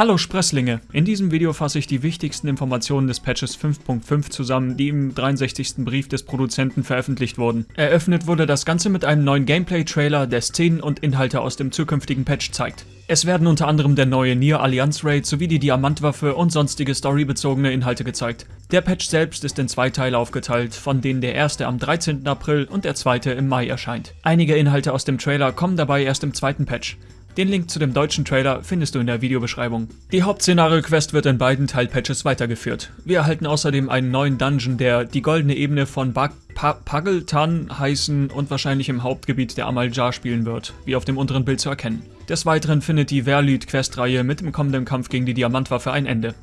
Hallo Sprösslinge! In diesem Video fasse ich die wichtigsten Informationen des Patches 5.5 zusammen, die im 63. Brief des Produzenten veröffentlicht wurden. Eröffnet wurde das Ganze mit einem neuen Gameplay-Trailer, der Szenen und Inhalte aus dem zukünftigen Patch zeigt. Es werden unter anderem der neue Nier Allianz Raid sowie die Diamantwaffe und sonstige storybezogene Inhalte gezeigt. Der Patch selbst ist in zwei Teile aufgeteilt, von denen der erste am 13. April und der zweite im Mai erscheint. Einige Inhalte aus dem Trailer kommen dabei erst im zweiten Patch. Den Link zu dem deutschen Trailer findest du in der Videobeschreibung. Die Hauptszenario-Quest wird in beiden Teilpatches weitergeführt. Wir erhalten außerdem einen neuen Dungeon, der die goldene Ebene von pa Pageltan heißen und wahrscheinlich im Hauptgebiet der Amaljar spielen wird, wie auf dem unteren Bild zu erkennen. Des Weiteren findet die Verlyd-Questreihe mit dem kommenden Kampf gegen die Diamantwaffe ein Ende.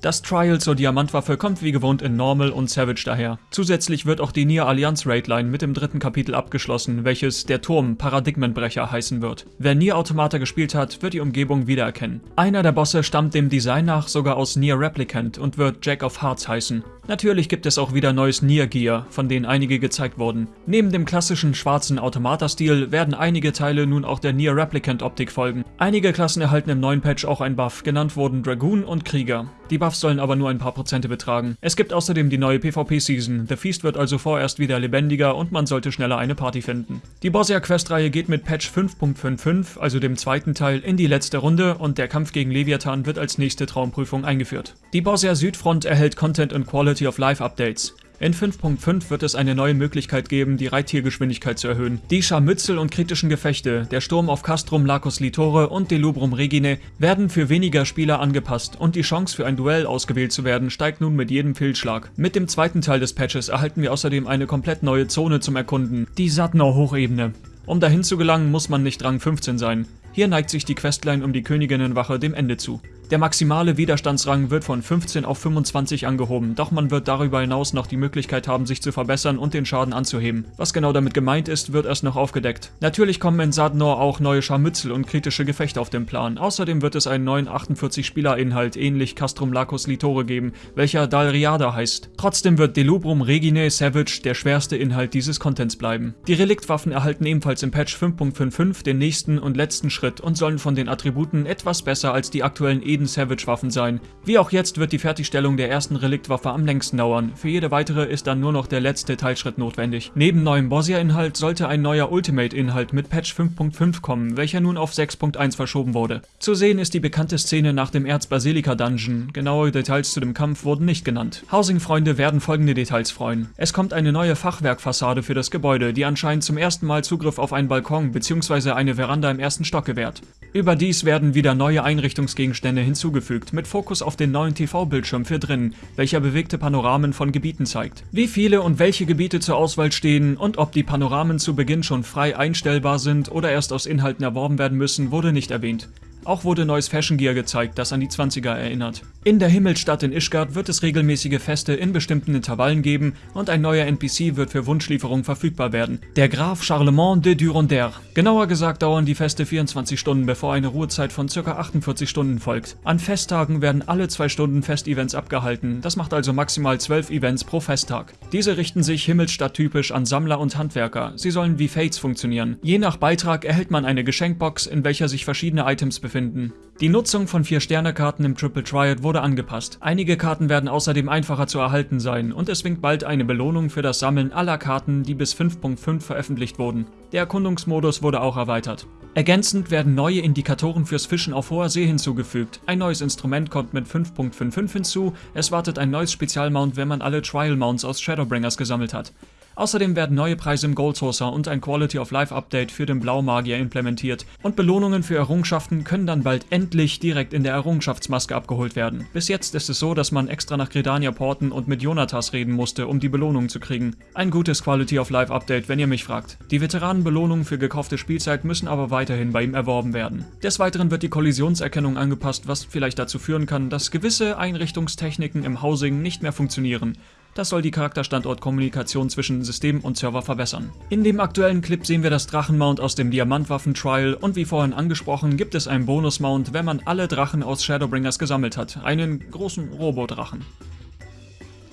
Das Trial zur Diamantwaffe kommt wie gewohnt in Normal und Savage daher. Zusätzlich wird auch die Nier Allianz Raidline mit dem dritten Kapitel abgeschlossen, welches der Turm Paradigmenbrecher heißen wird. Wer Nier Automata gespielt hat, wird die Umgebung wiedererkennen. Einer der Bosse stammt dem Design nach sogar aus Nier Replicant und wird Jack of Hearts heißen. Natürlich gibt es auch wieder neues Nier Gear, von denen einige gezeigt wurden. Neben dem klassischen schwarzen Automata-Stil werden einige Teile nun auch der Nier Replicant Optik folgen. Einige Klassen erhalten im neuen Patch auch ein Buff, genannt wurden Dragoon und Krieger. Die Buffs sollen aber nur ein paar Prozente betragen. Es gibt außerdem die neue PvP-Season. The Feast wird also vorerst wieder lebendiger und man sollte schneller eine Party finden. Die Borsia-Quest-Reihe geht mit Patch 5.55, also dem zweiten Teil, in die letzte Runde und der Kampf gegen Leviathan wird als nächste Traumprüfung eingeführt. Die Borsia Südfront erhält Content und Quality of Life Updates. In 5.5 wird es eine neue Möglichkeit geben, die Reittiergeschwindigkeit zu erhöhen. Die Scharmützel und kritischen Gefechte, der Sturm auf Castrum Lacus Litore und Delubrum Regine werden für weniger Spieler angepasst und die Chance für ein Duell ausgewählt zu werden steigt nun mit jedem Fehlschlag. Mit dem zweiten Teil des Patches erhalten wir außerdem eine komplett neue Zone zum Erkunden, die Satnor Hochebene. Um dahin zu gelangen, muss man nicht Rang 15 sein. Hier neigt sich die Questline um die Königinnenwache dem Ende zu. Der maximale Widerstandsrang wird von 15 auf 25 angehoben, doch man wird darüber hinaus noch die Möglichkeit haben, sich zu verbessern und den Schaden anzuheben. Was genau damit gemeint ist, wird erst noch aufgedeckt. Natürlich kommen in Sadnor auch neue Scharmützel und kritische Gefechte auf den Plan. Außerdem wird es einen neuen 48-Spieler-Inhalt, ähnlich Castrum Lacus Litore geben, welcher Dalriada heißt. Trotzdem wird Delubrum Regine Savage der schwerste Inhalt dieses Contents bleiben. Die Reliktwaffen erhalten ebenfalls im Patch 5.55 den nächsten und letzten Schritt und sollen von den Attributen etwas besser als die aktuellen e Eden Savage Waffen sein. Wie auch jetzt wird die Fertigstellung der ersten Reliktwaffe am längsten dauern. Für jede weitere ist dann nur noch der letzte Teilschritt notwendig. Neben neuem Bosia-Inhalt sollte ein neuer Ultimate-Inhalt mit Patch 5.5 kommen, welcher nun auf 6.1 verschoben wurde. Zu sehen ist die bekannte Szene nach dem Erz-Basilika-Dungeon. Genaue Details zu dem Kampf wurden nicht genannt. Housing-Freunde werden folgende Details freuen. Es kommt eine neue Fachwerkfassade für das Gebäude, die anscheinend zum ersten Mal Zugriff auf einen Balkon bzw. eine Veranda im ersten Stock gewährt. Überdies werden wieder neue Einrichtungsgegenstände hinzugefügt, mit Fokus auf den neuen TV-Bildschirm für drinnen, welcher bewegte Panoramen von Gebieten zeigt. Wie viele und welche Gebiete zur Auswahl stehen und ob die Panoramen zu Beginn schon frei einstellbar sind oder erst aus Inhalten erworben werden müssen, wurde nicht erwähnt. Auch wurde neues Fashion Gear gezeigt, das an die 20er erinnert. In der Himmelsstadt in Ishgard wird es regelmäßige Feste in bestimmten Intervallen geben und ein neuer NPC wird für Wunschlieferung verfügbar werden. Der Graf Charlemont de Duronder. Genauer gesagt dauern die Feste 24 Stunden, bevor eine Ruhezeit von ca. 48 Stunden folgt. An Festtagen werden alle zwei Stunden Festevents abgehalten, das macht also maximal 12 Events pro Festtag. Diese richten sich Himmelsstadt-typisch an Sammler und Handwerker. Sie sollen wie Fates funktionieren. Je nach Beitrag erhält man eine Geschenkbox, in welcher sich verschiedene Items befinden finden. Die Nutzung von 4-Sterne-Karten im Triple Triad wurde angepasst. Einige Karten werden außerdem einfacher zu erhalten sein und es winkt bald eine Belohnung für das Sammeln aller Karten, die bis 5.5 veröffentlicht wurden. Der Erkundungsmodus wurde auch erweitert. Ergänzend werden neue Indikatoren fürs Fischen auf hoher See hinzugefügt. Ein neues Instrument kommt mit 5.55 hinzu, es wartet ein neues Spezialmount, wenn man alle Trial Mounts aus Shadowbringers gesammelt hat. Außerdem werden neue Preise im Gold Saucer und ein Quality of Life Update für den Blaumagier implementiert und Belohnungen für Errungenschaften können dann bald endlich direkt in der Errungenschaftsmaske abgeholt werden. Bis jetzt ist es so, dass man extra nach Gridania porten und mit Jonatas reden musste, um die Belohnung zu kriegen. Ein gutes Quality of Life Update, wenn ihr mich fragt. Die Veteranenbelohnungen für gekaufte Spielzeit müssen aber weiterhin bei ihm erworben werden. Des Weiteren wird die Kollisionserkennung angepasst, was vielleicht dazu führen kann, dass gewisse Einrichtungstechniken im Housing nicht mehr funktionieren. Das soll die Charakterstandortkommunikation zwischen System und Server verbessern. In dem aktuellen Clip sehen wir das Drachenmount aus dem Diamantwaffen-Trial und wie vorhin angesprochen gibt es einen Bonus-Mount, wenn man alle Drachen aus Shadowbringers gesammelt hat, einen großen Robodrachen.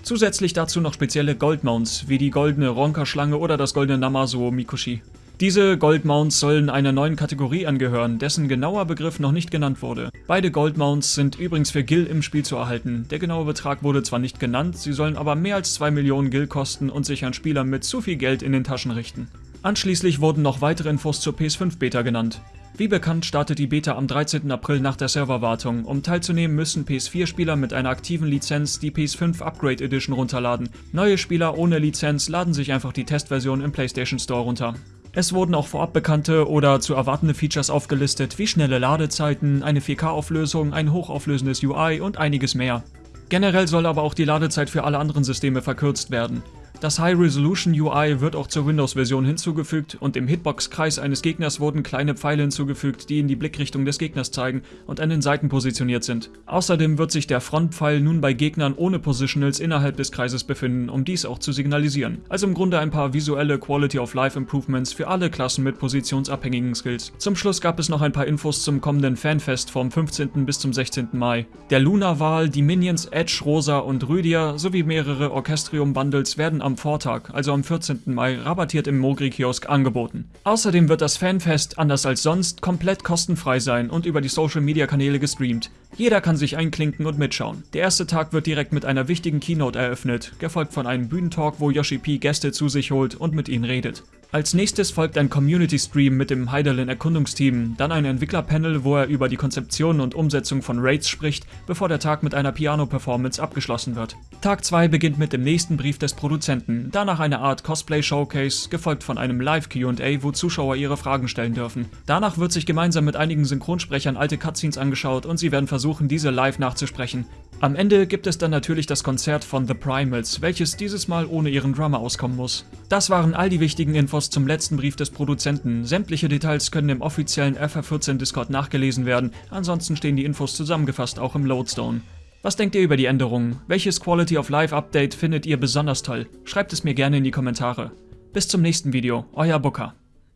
Zusätzlich dazu noch spezielle Goldmounts, wie die goldene Ronka-Schlange oder das goldene Namazo Mikoshi. Diese Goldmounts sollen einer neuen Kategorie angehören, dessen genauer Begriff noch nicht genannt wurde. Beide Goldmounts sind übrigens für Gil im Spiel zu erhalten. Der genaue Betrag wurde zwar nicht genannt, sie sollen aber mehr als 2 Millionen Gil kosten und sich an Spieler mit zu viel Geld in den Taschen richten. Anschließend wurden noch weitere Infos zur PS5 Beta genannt. Wie bekannt startet die Beta am 13. April nach der Serverwartung. Um teilzunehmen müssen PS4-Spieler mit einer aktiven Lizenz die PS5 Upgrade Edition runterladen. Neue Spieler ohne Lizenz laden sich einfach die Testversion im PlayStation Store runter. Es wurden auch vorab bekannte oder zu erwartende Features aufgelistet, wie schnelle Ladezeiten, eine 4K-Auflösung, ein hochauflösendes UI und einiges mehr. Generell soll aber auch die Ladezeit für alle anderen Systeme verkürzt werden. Das High Resolution UI wird auch zur Windows-Version hinzugefügt und im Hitbox-Kreis eines Gegners wurden kleine Pfeile hinzugefügt, die in die Blickrichtung des Gegners zeigen und an den Seiten positioniert sind. Außerdem wird sich der Frontpfeil nun bei Gegnern ohne Positionals innerhalb des Kreises befinden, um dies auch zu signalisieren. Also im Grunde ein paar visuelle Quality of Life Improvements für alle Klassen mit positionsabhängigen Skills. Zum Schluss gab es noch ein paar Infos zum kommenden Fanfest vom 15. bis zum 16. Mai. Der Luna-Wahl, die Minions Edge, Rosa und Rhydia sowie mehrere Orchestrium-Bundles werden am Vortag, also am 14. Mai, rabattiert im Mogri-Kiosk angeboten. Außerdem wird das Fanfest, anders als sonst, komplett kostenfrei sein und über die Social-Media-Kanäle gestreamt. Jeder kann sich einklinken und mitschauen. Der erste Tag wird direkt mit einer wichtigen Keynote eröffnet, gefolgt von einem Bühnentalk, wo Yoshi P Gäste zu sich holt und mit ihnen redet. Als nächstes folgt ein Community-Stream mit dem Heidelin Erkundungsteam, dann ein Entwicklerpanel, wo er über die Konzeption und Umsetzung von Raids spricht, bevor der Tag mit einer Piano-Performance abgeschlossen wird. Tag 2 beginnt mit dem nächsten Brief des Produzenten, danach eine Art Cosplay-Showcase, gefolgt von einem Live-Q&A, wo Zuschauer ihre Fragen stellen dürfen. Danach wird sich gemeinsam mit einigen Synchronsprechern alte Cutscenes angeschaut und sie werden versuchen, diese live nachzusprechen. Am Ende gibt es dann natürlich das Konzert von The Primals, welches dieses Mal ohne ihren Drummer auskommen muss. Das waren all die wichtigen Infos zum letzten Brief des Produzenten. Sämtliche Details können im offiziellen FR14 Discord nachgelesen werden, ansonsten stehen die Infos zusammengefasst auch im Lodestone. Was denkt ihr über die Änderungen? Welches Quality of Life Update findet ihr besonders toll? Schreibt es mir gerne in die Kommentare. Bis zum nächsten Video, euer Booker.